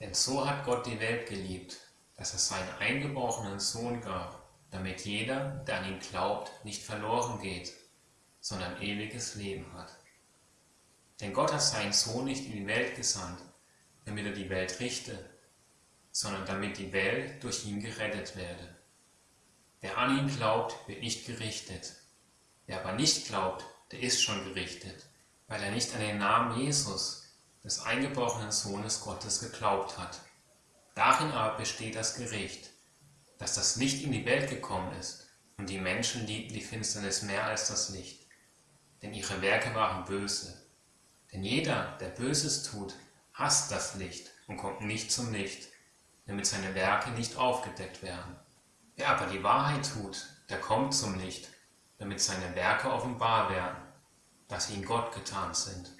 Denn so hat Gott die Welt geliebt, dass er seinen eingeborenen Sohn gab, damit jeder, der an ihn glaubt, nicht verloren geht, sondern ewiges Leben hat. Denn Gott hat seinen Sohn nicht in die Welt gesandt, damit er die Welt richte, sondern damit die Welt durch ihn gerettet werde. Wer an ihn glaubt, wird nicht gerichtet. Wer aber nicht glaubt, der ist schon gerichtet, weil er nicht an den Namen Jesus, des eingeborenen Sohnes Gottes, geglaubt hat. Darin aber besteht das Gericht, dass das Licht in die Welt gekommen ist, und die Menschen liebten die Finsternis mehr als das Licht, denn ihre Werke waren böse. Denn jeder, der Böses tut, hasst das Licht und kommt nicht zum Licht, damit seine Werke nicht aufgedeckt werden. Wer aber die Wahrheit tut, der kommt zum Licht, damit seine Werke offenbar werden, dass sie in Gott getan sind.